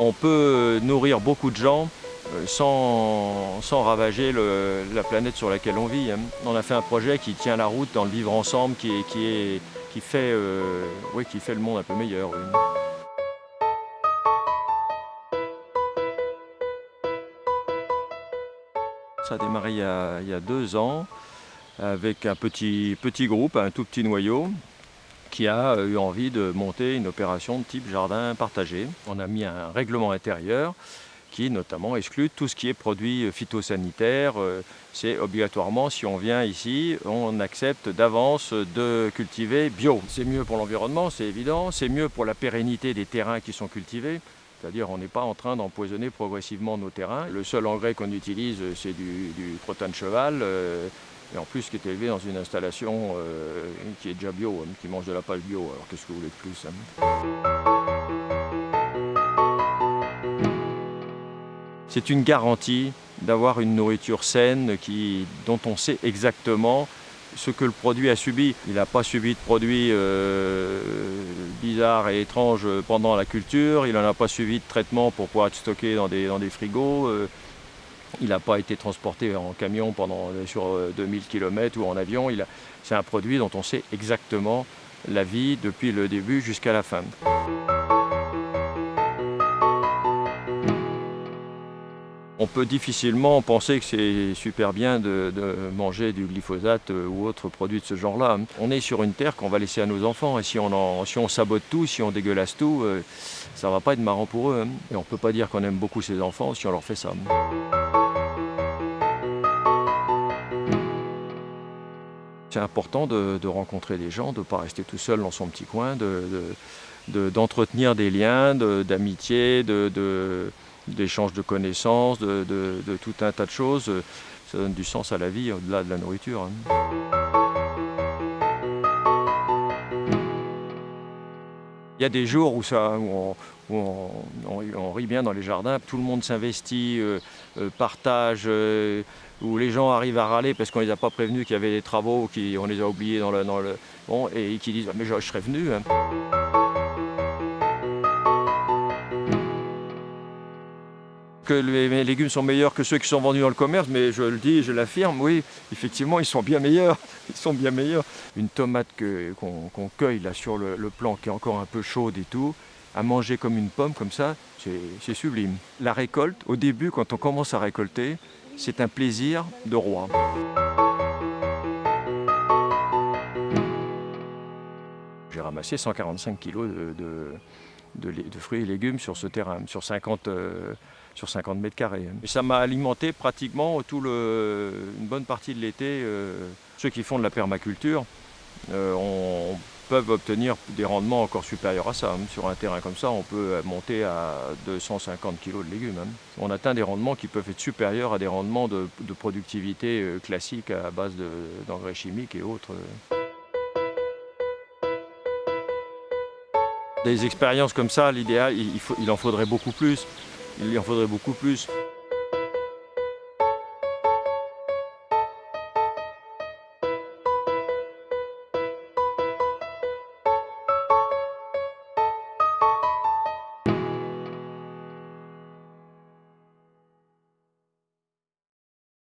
On peut nourrir beaucoup de gens euh, sans, sans ravager la planète sur laquelle on vit. hein. On a fait un projet qui tient la route dans le vivre ensemble, qui, qui, fait, euh, oui, qui fait le monde un peu meilleur. Ça a démarré il y a, il y a deux ans avec un petit, petit groupe, un tout petit noyau qui a eu envie de monter une opération de type jardin partagé. On a mis un règlement intérieur qui notamment exclut tout ce qui est produit phytosanitaire. Euh, C'est obligatoirement, si on vient ici, on accepte d'avance de cultiver bio. C'est mieux pour l'environnement, c'est évident. C'est mieux pour la pérennité des terrains qui sont cultivés. C'est-à-dire on n'est pas en train d'empoisonner progressivement nos terrains. Le seul engrais qu'on utilise, c'est du, du de cheval. Et en plus, qui est élevé dans une installation euh, qui est déjà bio, hein, qui mange de la paille bio. Alors qu'est-ce que vous voulez de plus hein C'est une garantie d'avoir une nourriture saine qui, dont on sait exactement ce que le produit a subi. Il n'a pas subi de produits euh, bizarres et étranges pendant la culture, il n'en a pas subi de traitement pour pouvoir être stocké dans des, dans des frigos. euh, il n'a pas été transporté en camion pendant, sur euh, 2000 km ou en avion. C'est un produit dont on sait exactement la vie depuis le début jusqu'à la fin. On peut difficilement penser que c'est super bien de, manger du glyphosate euh, ou autre produit de ce genre-là. On est sur une terre qu'on va laisser à nos enfants et si on, sabote tout, si on dégueulasse tout, euh, ça va pas être marrant pour eux. hein. Et on peut pas dire qu'on aime beaucoup ses enfants si on leur fait ça. C'est important de, rencontrer des gens, de ne pas rester tout seul dans son petit coin, de- de- de- d'entretenir des liens d'amitié, de, de- connaissances, de, tout un tas de choses. Ça donne du sens à la vie au-delà de la nourriture. hein. Il y a des jours où, ça, où on- rit bien dans les jardins, tout le monde s'investit, euh, euh, partage, euh, où les gens arrivent à râler parce qu'on ne les a pas prévenus qu'il y avait des travaux, qu'on les a oubliés dans le... Et qui disent Ah, Mais je, serais venu. hein. Que les mes légumes sont meilleurs que ceux qui sont vendus dans le commerce, mais je le dis, je l'affirme, oui, effectivement, ils sont bien meilleurs. Ils sont bien meilleurs. Une tomate qu'on cueille là sur le, le plan, qui est encore un peu chaude et tout, à manger comme une pomme, comme ça, c'est sublime. La récolte, au début, quand on commence à récolter, c'est un plaisir de roi. J'ai ramassé 145 kilos de, fruits et légumes sur ce terrain, sur 50, euh, sur 50 mètres carrés. Et ça m'a alimenté pratiquement tout le, une bonne partie de l'été. euh, ceux qui font de la permaculture euh, peuvent obtenir des rendements encore supérieurs à ça. hein. Sur un terrain comme ça, on peut monter à 250 kilos de légumes. hein. On atteint des rendements qui peuvent être supérieurs à des rendements de, productivité euh, classiques à base de- d'engrais chimiques et autres. Des expériences comme ça, l'idéal, il en faudrait beaucoup plus. Il en faudrait beaucoup plus.